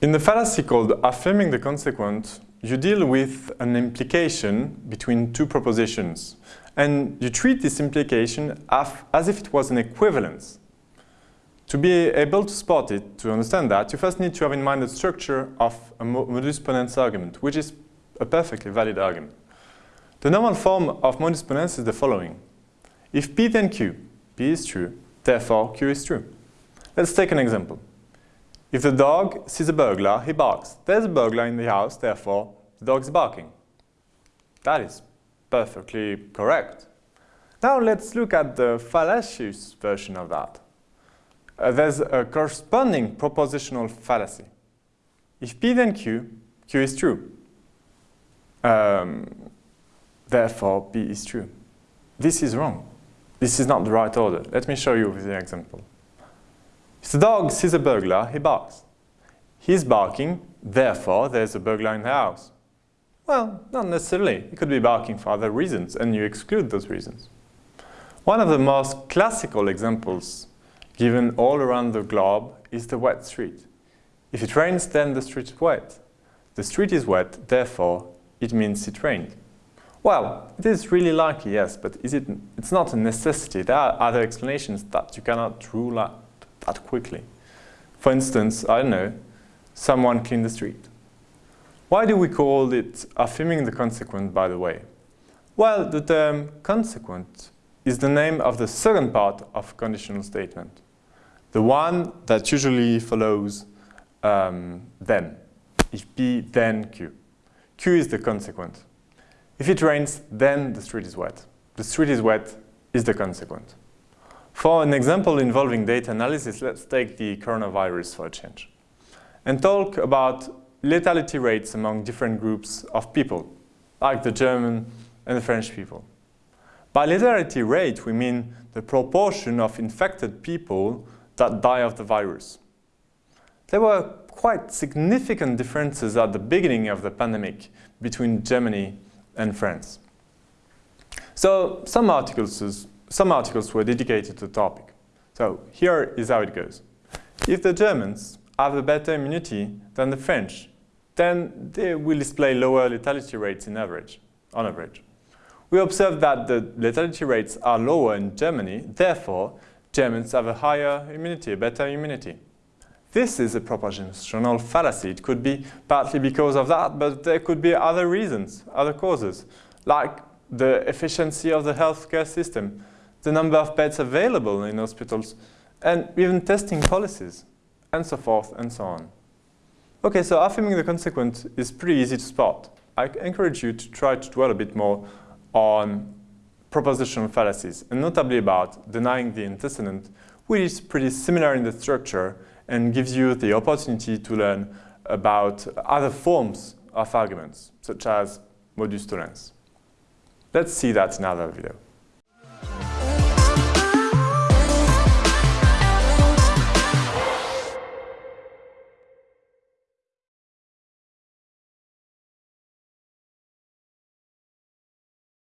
In the fallacy called affirming the consequent, you deal with an implication between two propositions and you treat this implication as if it was an equivalence. To be able to spot it, to understand that, you first need to have in mind the structure of a modus ponens argument, which is a perfectly valid argument. The normal form of modus ponens is the following. If P then Q, P is true, therefore Q is true. Let's take an example. If the dog sees a burglar, he barks. There's a burglar in the house, therefore the dog is barking. That is perfectly correct. Now let's look at the fallacious version of that. Uh, there's a corresponding propositional fallacy. If P then Q, Q is true. Um, therefore, P is true. This is wrong. This is not the right order. Let me show you with the example. If the dog sees a burglar, he barks. He's barking, therefore there's a burglar in the house. Well, not necessarily. He could be barking for other reasons, and you exclude those reasons. One of the most classical examples given all around the globe is the wet street. If it rains, then the street is wet. The street is wet, therefore it means it rained. Well, it is really likely, yes, but is it, it's not a necessity. There are other explanations that you cannot rule out that quickly. For instance, I don't know, someone cleaned the street. Why do we call it affirming the consequent, by the way? Well, the term consequent is the name of the second part of conditional statement, the one that usually follows um, then, if P then Q. Q is the consequent. If it rains, then the street is wet. The street is wet is the consequent. For an example involving data analysis, let's take the coronavirus for a change and talk about lethality rates among different groups of people, like the German and the French people. By lethality rate, we mean the proportion of infected people that die of the virus. There were quite significant differences at the beginning of the pandemic between Germany and France. So some articles, some articles were dedicated to the topic. So here is how it goes. If the Germans have a better immunity than the French, then they will display lower lethality rates in average, on average. We observe that the lethality rates are lower in Germany, therefore Germans have a higher immunity, a better immunity. This is a propositional fallacy. It could be partly because of that, but there could be other reasons, other causes, like the efficiency of the healthcare system, the number of beds available in hospitals, and even testing policies, and so forth and so on. Okay, so affirming the consequent is pretty easy to spot. I encourage you to try to dwell a bit more on propositional fallacies, and notably about denying the antecedent, which is pretty similar in the structure and gives you the opportunity to learn about other forms of arguments, such as modus tollens. Let's see that in another video.